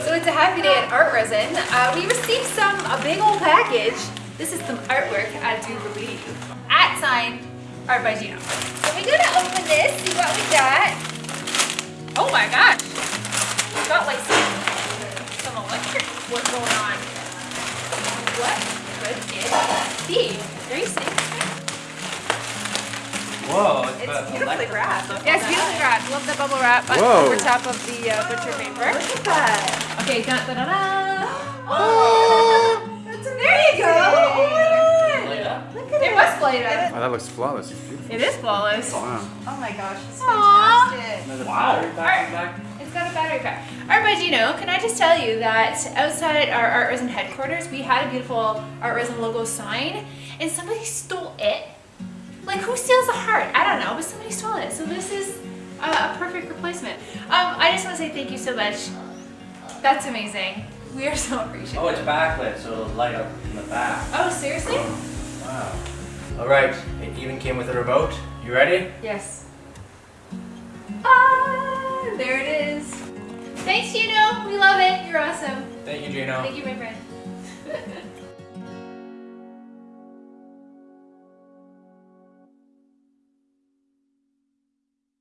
So it's a happy day at Art Resin. Uh, we received some, a big old package. This is some artwork, I do believe. At sign, Art by Gino. So we're gonna open this, see what we got. Oh my gosh. We got like some, some electric, what's going on? What could it be? Are you it's, It's beautifully electric. wrapped. Yeah, it's beautifully wrapped. Love the bubble wrap on over top of the uh, butcher paper. Look at that. Okay, dun, dun, dun, dun. Oh, that's amazing. There you go. Oh my God. Look at It it. was played up. Oh, that looks flawless. It's beautiful. It is flawless. Wow. Oh my gosh, it's Aw. fantastic. There's a Wow. battery back. It's got a battery pack. Art by Gino, can I just tell you that outside our Art Resin headquarters, we had a beautiful Art Resin logo sign, and somebody stole it. Like, who steals a heart? I don't know, but somebody stole it. So this is a, a perfect replacement. Um, I just want to say thank you so much. That's amazing. We are so appreciative. Oh, it's backlit, so it'll light up in the back. Oh, seriously? Wow. All right, it even came with a remote. You ready? Yes. Ah, there it is. Thanks, Gino. We love it. You're awesome. Thank you, Gino. Thank you, my friend.